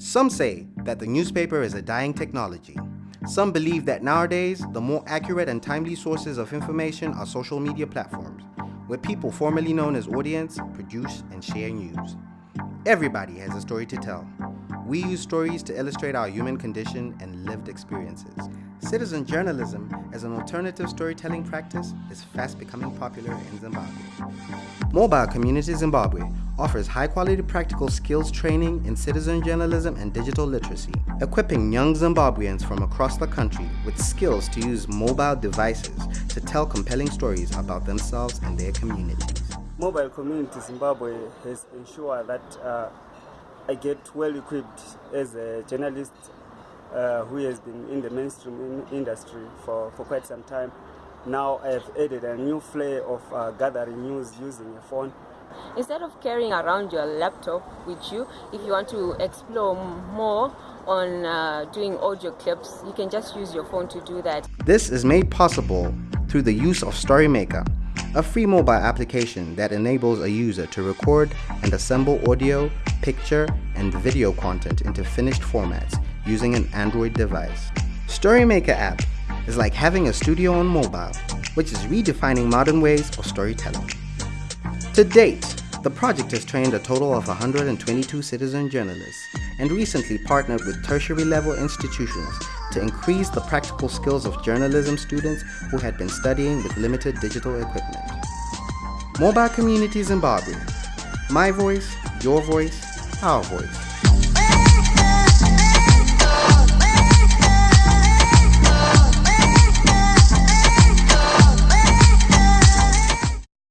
Some say that the newspaper is a dying technology. Some believe that nowadays, the more accurate and timely sources of information are social media platforms, where people formerly known as audience produce and share news. Everybody has a story to tell. We use stories to illustrate our human condition and lived experiences. Citizen journalism as an alternative storytelling practice is fast becoming popular in Zimbabwe. Mobile Community Zimbabwe offers high-quality practical skills training in citizen journalism and digital literacy, equipping young Zimbabweans from across the country with skills to use mobile devices to tell compelling stories about themselves and their communities. Mobile Community Zimbabwe has ensured that uh, I get well equipped as a journalist uh, who has been in the mainstream in industry for, for quite some time. Now I have added a new flair of uh, gathering news using a phone. Instead of carrying around your laptop with you, if you want to explore more on uh, doing audio clips, you can just use your phone to do that. This is made possible through the use of StoryMaker, a free mobile application that enables a user to record and assemble audio, picture, and video content into finished formats using an Android device. StoryMaker app is like having a studio on mobile, which is redefining modern ways of storytelling. To date, the project has trained a total of 122 citizen journalists and recently partnered with tertiary level institutions to increase the practical skills of journalism students who had been studying with limited digital equipment. Mobile Community Zimbabwe. My voice, your voice, our voice.